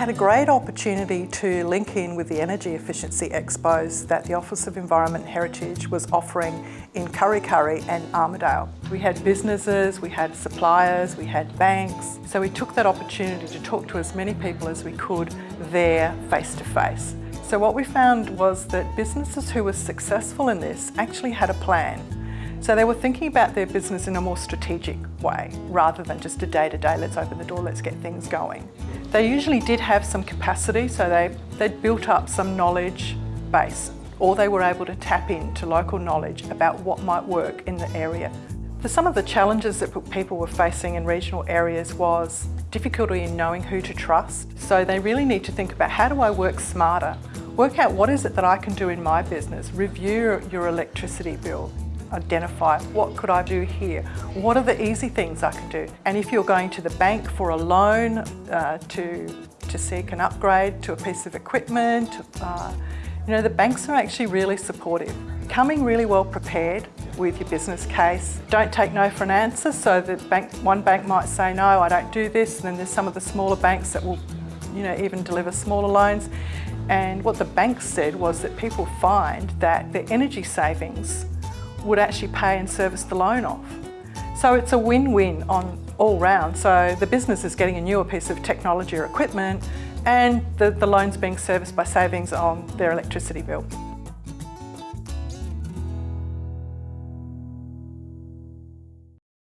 had a great opportunity to link in with the energy efficiency expos that the Office of Environment Heritage was offering in Kurri Kurri and Armidale. We had businesses, we had suppliers, we had banks, so we took that opportunity to talk to as many people as we could there face to face. So what we found was that businesses who were successful in this actually had a plan so they were thinking about their business in a more strategic way rather than just a day-to-day, -day, let's open the door, let's get things going. They usually did have some capacity, so they, they'd built up some knowledge base or they were able to tap into local knowledge about what might work in the area. For some of the challenges that people were facing in regional areas was difficulty in knowing who to trust. So they really need to think about how do I work smarter? Work out what is it that I can do in my business. Review your electricity bill identify what could I do here? What are the easy things I can do? And if you're going to the bank for a loan uh, to, to seek an upgrade to a piece of equipment, uh, you know, the banks are actually really supportive. Coming really well prepared with your business case. Don't take no for an answer. So the bank, one bank might say, no, I don't do this. And then there's some of the smaller banks that will you know, even deliver smaller loans. And what the banks said was that people find that their energy savings would actually pay and service the loan off. So it's a win-win on all round. So the business is getting a newer piece of technology or equipment and the, the loan's being serviced by savings on their electricity bill.